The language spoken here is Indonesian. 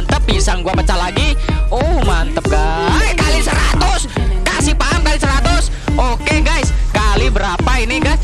mantep pisang gua pecah lagi. Oh mantep guys. Kali 100 kasih paham kali 100 oke okay, guys. Kali berapa ini guys?